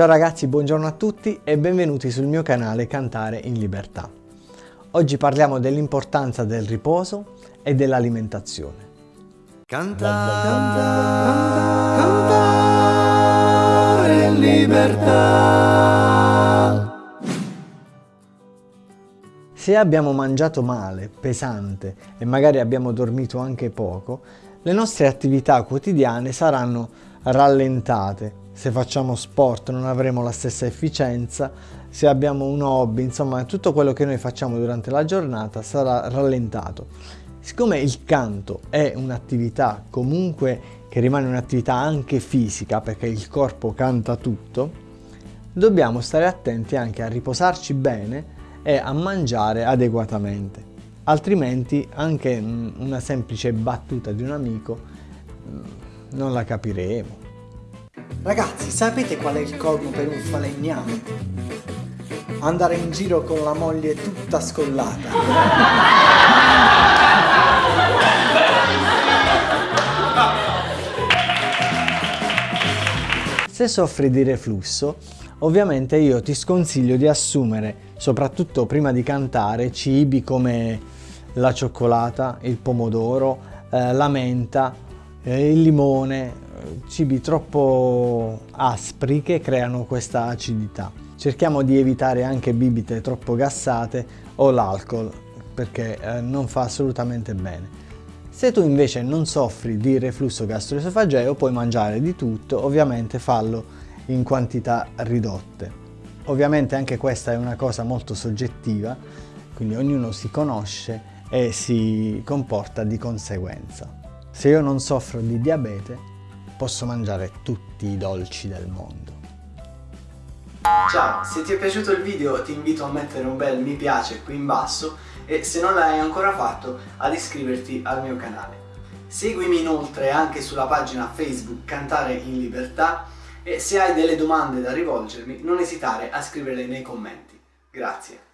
Ciao ragazzi, buongiorno a tutti e benvenuti sul mio canale Cantare in Libertà. Oggi parliamo dell'importanza del riposo e dell'alimentazione. Cantare, cantare, cantare in libertà. Se abbiamo mangiato male, pesante e magari abbiamo dormito anche poco, le nostre attività quotidiane saranno rallentate se facciamo sport non avremo la stessa efficienza, se abbiamo un hobby, insomma tutto quello che noi facciamo durante la giornata sarà rallentato. Siccome il canto è un'attività comunque che rimane un'attività anche fisica perché il corpo canta tutto, dobbiamo stare attenti anche a riposarci bene e a mangiare adeguatamente. Altrimenti anche una semplice battuta di un amico mm, non la capiremo. Ragazzi, sapete qual è il colmo per un falegname? Andare in giro con la moglie tutta scollata. Se soffri di reflusso, ovviamente io ti sconsiglio di assumere, soprattutto prima di cantare, cibi come la cioccolata, il pomodoro, eh, la menta, eh, il limone, cibi troppo aspri che creano questa acidità. Cerchiamo di evitare anche bibite troppo gassate o l'alcol perché eh, non fa assolutamente bene. Se tu invece non soffri di reflusso gastroesofageo puoi mangiare di tutto, ovviamente fallo in quantità ridotte. Ovviamente anche questa è una cosa molto soggettiva, quindi ognuno si conosce e si comporta di conseguenza. Se io non soffro di diabete, posso mangiare tutti i dolci del mondo. Ciao, se ti è piaciuto il video ti invito a mettere un bel mi piace qui in basso e se non l'hai ancora fatto ad iscriverti al mio canale. Seguimi inoltre anche sulla pagina Facebook Cantare in Libertà e se hai delle domande da rivolgermi non esitare a scriverle nei commenti. Grazie.